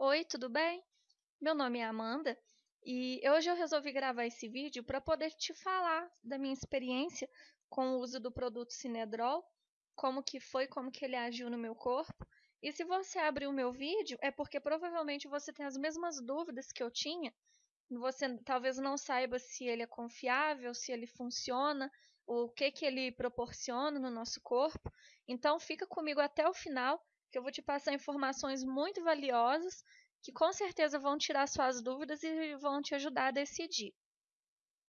Oi, tudo bem? Meu nome é Amanda e hoje eu resolvi gravar esse vídeo para poder te falar da minha experiência com o uso do produto Cinedrol, como que foi, como que ele agiu no meu corpo. E se você abrir o meu vídeo, é porque provavelmente você tem as mesmas dúvidas que eu tinha. Você talvez não saiba se ele é confiável, se ele funciona, o que que ele proporciona no nosso corpo. Então fica comigo até o final, que eu vou te passar informações muito valiosas que com certeza vão tirar suas dúvidas e vão te ajudar a decidir.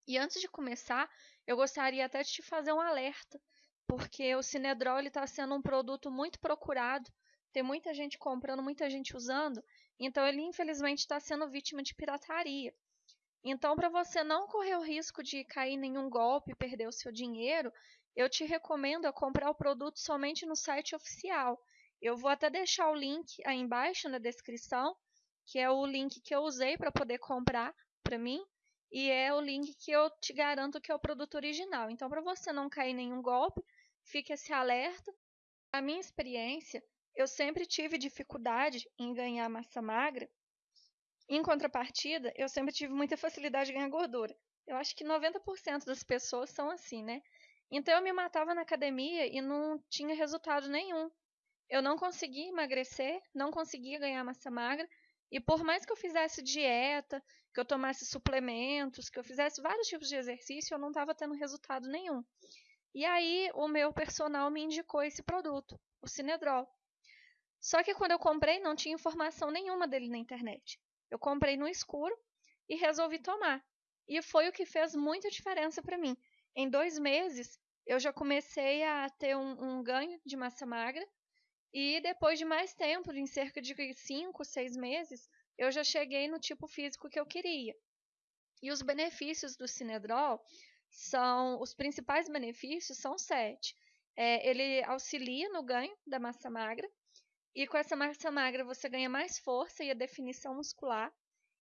E antes de começar, eu gostaria até de te fazer um alerta, porque o Cinedrol está sendo um produto muito procurado, tem muita gente comprando, muita gente usando, então ele infelizmente está sendo vítima de pirataria. Então, para você não correr o risco de cair em nenhum golpe e perder o seu dinheiro, eu te recomendo a comprar o produto somente no site oficial. Eu vou até deixar o link aí embaixo na descrição que é o link que eu usei para poder comprar para mim e é o link que eu te garanto que é o produto original. Então, para você não cair em nenhum golpe, fique esse alerta. A minha experiência, eu sempre tive dificuldade em ganhar massa magra. Em contrapartida, eu sempre tive muita facilidade em ganhar gordura. Eu acho que 90% das pessoas são assim, né? Então eu me matava na academia e não tinha resultado nenhum. Eu não conseguia emagrecer, não conseguia ganhar massa magra e por mais que eu fizesse dieta, que eu tomasse suplementos, que eu fizesse vários tipos de exercício, eu não estava tendo resultado nenhum. E aí o meu personal me indicou esse produto, o Cinedrol. Só que quando eu comprei, não tinha informação nenhuma dele na internet. Eu comprei no escuro e resolvi tomar. E foi o que fez muita diferença para mim. Em dois meses, eu já comecei a ter um, um ganho de massa magra e depois de mais tempo, em cerca de 5, 6 meses, eu já cheguei no tipo físico que eu queria. E os benefícios do Cinedrol são, os principais benefícios são sete. É, ele auxilia no ganho da massa magra, e com essa massa magra você ganha mais força e a definição muscular.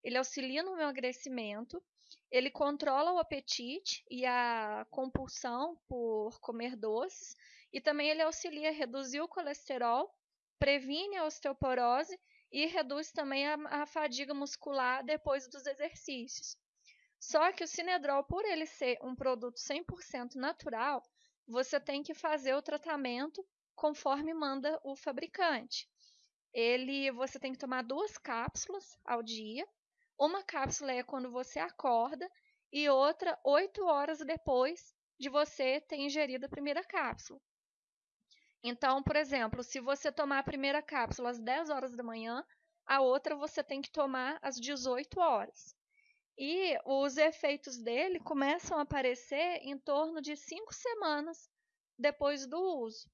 Ele auxilia no emagrecimento, ele controla o apetite e a compulsão por comer doces, e também ele auxilia a reduzir o colesterol, previne a osteoporose e reduz também a, a fadiga muscular depois dos exercícios. Só que o Cinedrol, por ele ser um produto 100% natural, você tem que fazer o tratamento conforme manda o fabricante. Ele, você tem que tomar duas cápsulas ao dia. Uma cápsula é quando você acorda e outra oito horas depois de você ter ingerido a primeira cápsula. Então, por exemplo, se você tomar a primeira cápsula às 10 horas da manhã, a outra você tem que tomar às 18 horas. E os efeitos dele começam a aparecer em torno de 5 semanas depois do uso.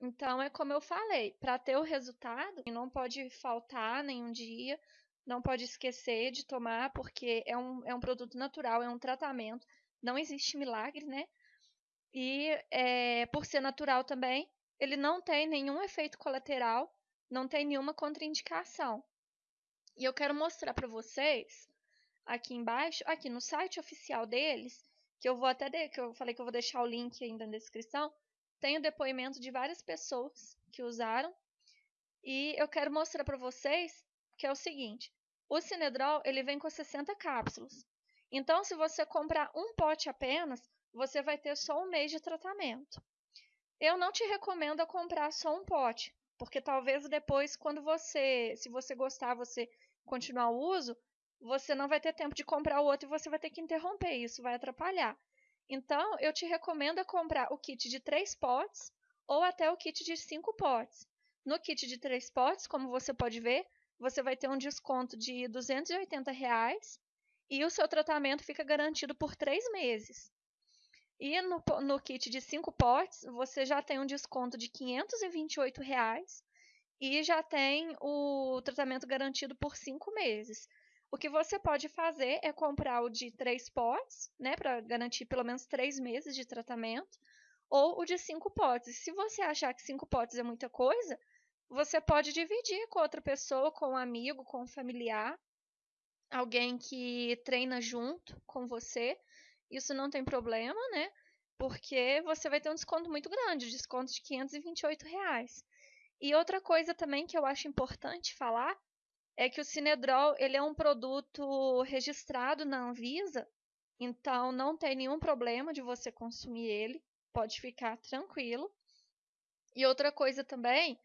Então, é como eu falei, para ter o resultado, não pode faltar nenhum dia, não pode esquecer de tomar, porque é um, é um produto natural, é um tratamento, não existe milagre, né? E é, por ser natural também, ele não tem nenhum efeito colateral, não tem nenhuma contraindicação. E eu quero mostrar para vocês aqui embaixo, aqui no site oficial deles, que eu vou até de, que eu falei que eu vou deixar o link ainda na descrição, tem o depoimento de várias pessoas que usaram. E eu quero mostrar para vocês que é o seguinte: o Cinedrol ele vem com 60 cápsulas. Então, se você comprar um pote apenas, você vai ter só um mês de tratamento. Eu não te recomendo comprar só um pote, porque talvez depois, quando você, se você gostar, você continuar o uso, você não vai ter tempo de comprar o outro e você vai ter que interromper. Isso vai atrapalhar. Então, eu te recomendo a comprar o kit de três potes ou até o kit de cinco potes. No kit de três potes, como você pode ver, você vai ter um desconto de 280 reais, e o seu tratamento fica garantido por três meses. E no, no kit de 5 potes, você já tem um desconto de 528 reais, e já tem o tratamento garantido por 5 meses. O que você pode fazer é comprar o de 3 potes, né, para garantir pelo menos 3 meses de tratamento, ou o de 5 potes. Se você achar que 5 potes é muita coisa, você pode dividir com outra pessoa, com um amigo, com um familiar, alguém que treina junto com você, isso não tem problema, né? Porque você vai ter um desconto muito grande, desconto de 528 reais. E outra coisa também que eu acho importante falar é que o Cinedrol ele é um produto registrado na Anvisa, então não tem nenhum problema de você consumir ele, pode ficar tranquilo. E outra coisa também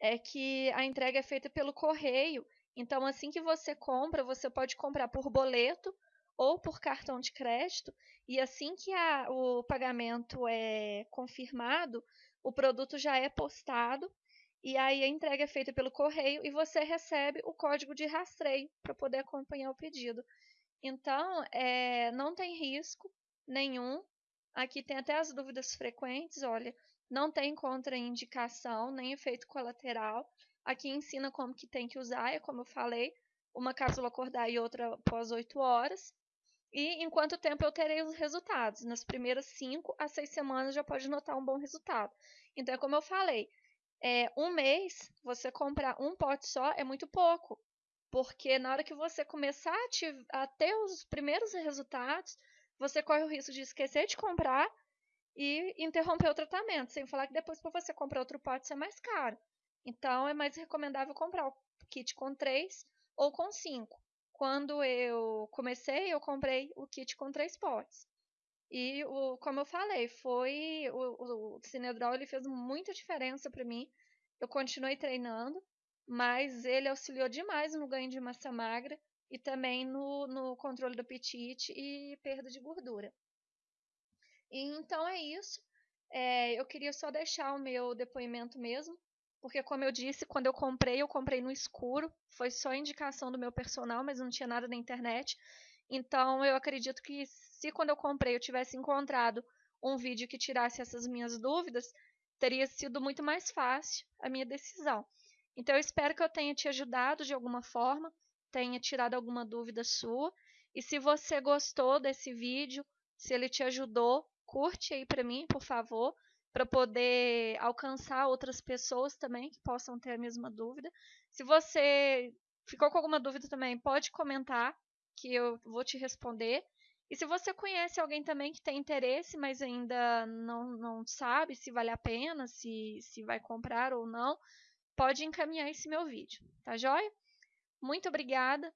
é que a entrega é feita pelo correio, então assim que você compra, você pode comprar por boleto ou por cartão de crédito, e assim que a, o pagamento é confirmado, o produto já é postado e aí a entrega é feita pelo correio e você recebe o código de rastreio para poder acompanhar o pedido. Então, é, não tem risco nenhum. Aqui tem até as dúvidas frequentes. Olha, não tem contraindicação nem efeito colateral. Aqui ensina como que tem que usar, é como eu falei, uma cápsula acordar e outra após 8 horas. E em quanto tempo eu terei os resultados? Nas primeiras 5 a 6 semanas já pode notar um bom resultado. Então, é como eu falei, é, um mês, você comprar um pote só é muito pouco. Porque na hora que você começar a, te, a ter os primeiros resultados, você corre o risco de esquecer de comprar e interromper o tratamento. Sem falar que depois, para você comprar outro pote, é mais caro. Então, é mais recomendável comprar o kit com três ou com cinco. Quando eu comecei, eu comprei o kit com três potes. E o, como eu falei, foi o, o Cinedrol ele fez muita diferença para mim. Eu continuei treinando, mas ele auxiliou demais no ganho de massa magra e também no, no controle do apetite e perda de gordura. E, então é isso. É, eu queria só deixar o meu depoimento mesmo, porque como eu disse, quando eu comprei, eu comprei no escuro. Foi só indicação do meu personal, mas não tinha nada na internet. Então eu acredito que se quando eu comprei eu tivesse encontrado um vídeo que tirasse essas minhas dúvidas, teria sido muito mais fácil a minha decisão. Então eu espero que eu tenha te ajudado de alguma forma, tenha tirado alguma dúvida sua. E se você gostou desse vídeo, se ele te ajudou, curte aí para mim, por favor, para poder alcançar outras pessoas também que possam ter a mesma dúvida. Se você ficou com alguma dúvida também, pode comentar que eu vou te responder. E se você conhece alguém também que tem interesse, mas ainda não, não sabe se vale a pena, se, se vai comprar ou não, pode encaminhar esse meu vídeo, tá joia? Muito obrigada